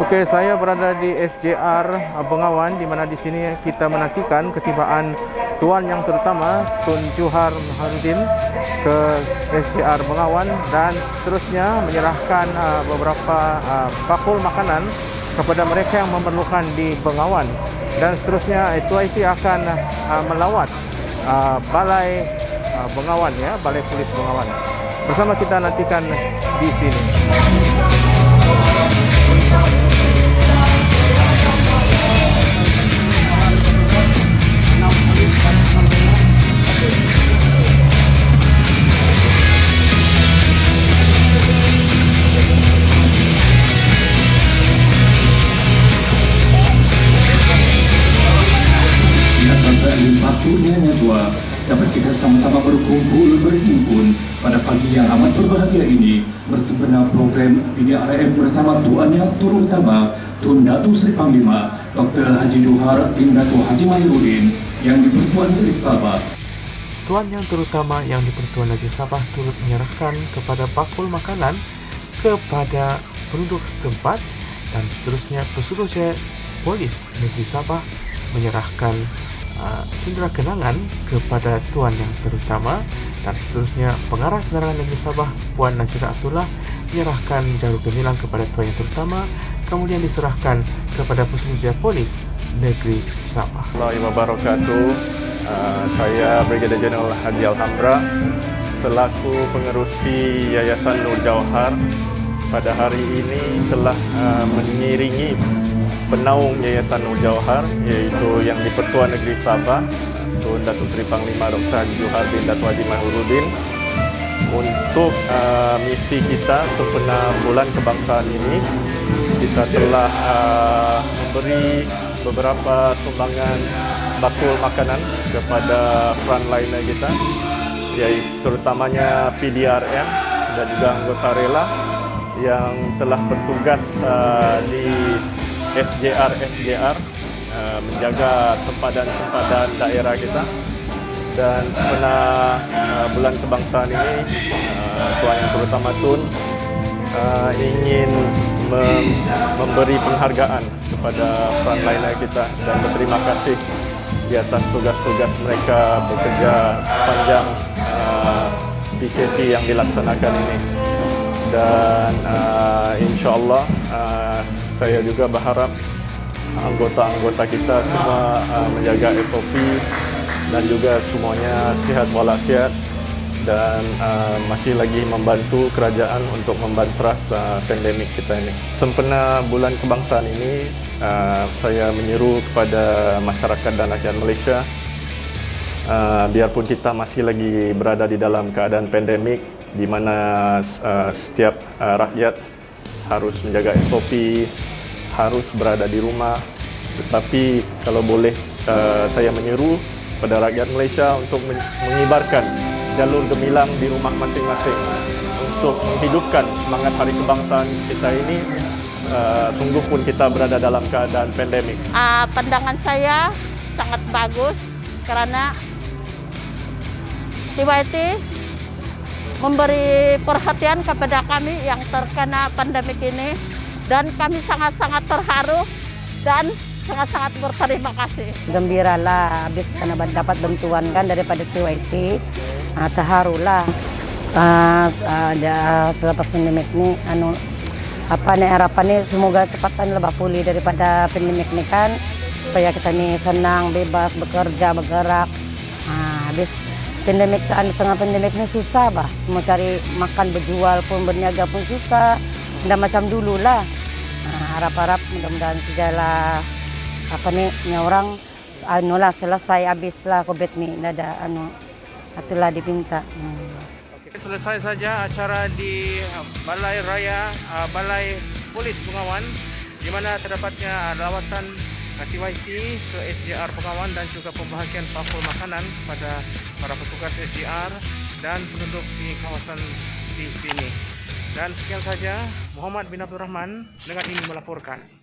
Okey, saya berada di SJR Bengawan di mana di sini kita menantikan ketibaan tuan yang terutama Tun Juhar Maharudin ke SJR Bengawan dan seterusnya menyerahkan uh, beberapa uh, bakul makanan kepada mereka yang memerlukan di Bengawan dan seterusnya itu IT akan uh, melawat uh, balai uh, Bengawan ya, balai polis Bengawan. Bersama kita nantikan di sini. Dapat kita sama-sama berkumpul berhimpun pada pagi yang amat berbahagia ini bersempena program PDRM bersama Tuan Yang Turun Utama Tun Datu Sri Panglima Dr. Haji Johar bin Datu Haji Mahyudin yang dipertuan dari Sabah. Tuan yang terutama yang dipertuan dari Sabah turut menyerahkan kepada bakul makanan kepada penduduk setempat dan seterusnya pesuruh polis negeri Sabah menyerahkan uh, cindera kenangan kepada Tuan Yang Terutama dan seterusnya pengarah penerangan negeri Sabah Puan Nasira Abdullah menyerahkan jarum gemilang kepada Tuan Yang Terutama kemudian diserahkan kepada Pusat Polis Negeri Sabah. Uh, saya Brigadier Jeneral Haji Alhamra selaku pengerusi Yayasan Nur Jauhar pada hari ini telah uh, mengiringi penaung Yayasan Nur iaitu yang di Pertuan Negeri Sabah Tun Datuk Seri Panglima Dr. Haji Johar bin Datuk Haji Mahurudin untuk uh, misi kita sempena bulan kebangsaan ini kita telah uh, memberi beberapa sumbangan bakul makanan kepada frontliner kita iaitu terutamanya PDRM dan juga anggota rela yang telah bertugas uh, di SJR SJR uh, menjaga sempadan-sempadan daerah kita. Dan sebenarnya uh, bulan kebangsaan ini uh, Tuan Yang Terutama Tun ingin mem memberi penghargaan kepada frontliner kita dan berterima kasih di atas tugas-tugas mereka bekerja sepanjang uh, PKP yang dilaksanakan ini. Dan insyaAllah uh, saya juga berharap anggota-anggota kita semua uh, menjaga SOP dan juga semuanya sihat walafiat dan uh, masih lagi membantu kerajaan untuk membanteras uh, pandemik kita ini. Sempena bulan kebangsaan ini, uh, saya menyeru kepada masyarakat dan rakyat Malaysia uh, biarpun kita masih lagi berada di dalam keadaan pandemik di mana uh, setiap uh, rakyat harus menjaga SOP, harus berada di rumah. Tetapi kalau boleh uh, saya menyeru pada rakyat Malaysia untuk mengibarkan jalur gemilang di rumah masing-masing untuk menghidupkan semangat hari kebangsaan kita ini uh, sungguh pun kita berada dalam keadaan pandemik. Uh, pandangan saya sangat bagus kerana TYT memberi perhatian kepada kami yang terkena pandemik ini dan kami sangat-sangat terharu dan sangat-sangat berterima kasih. Gembira lah habis karena dapat bantuan kan daripada TYT. Uh, terharu lah. Uh, uh, selepas pandemik ni, anu apa ni harapan ni semoga cepatan lebih pulih daripada pandemik ni kan supaya kita ni senang, bebas, bekerja, bergerak. Uh, habis pandemik di tengah pandemik ni susah bah. Mau cari makan berjual pun berniaga pun susah. Tidak macam dulu lah. Harap-harap mudah-mudahan segala apa ni ni orang anu lah selesai habis lah COVID ni ada anu itulah dipinta. Hmm. Okay, selesai saja acara di uh, Balai Raya uh, Balai Polis Pengawan di mana terdapatnya lawatan TYT ke SDR Pengawan dan juga pembahagian pakul makanan pada para petugas SDR dan penduduk di kawasan di sini. Dan sekian saja Muhammad bin Abdul Rahman dengan ini melaporkan.